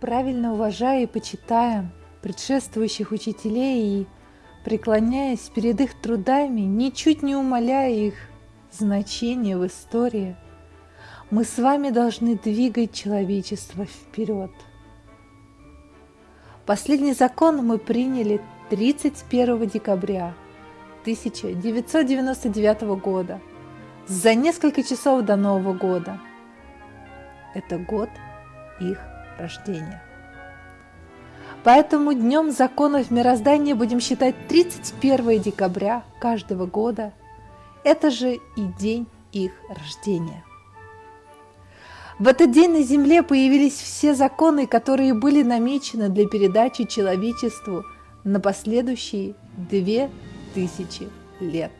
Правильно уважая и почитая предшествующих учителей и преклоняясь перед их трудами, ничуть не умаляя их значение в истории, мы с вами должны двигать человечество вперед. Последний закон мы приняли 31 декабря 1999 года, за несколько часов до Нового года. Это год их рождения. Поэтому днем законов мироздания будем считать 31 декабря каждого года. Это же и день их рождения. В этот день на Земле появились все законы, которые были намечены для передачи человечеству на последующие две тысячи лет.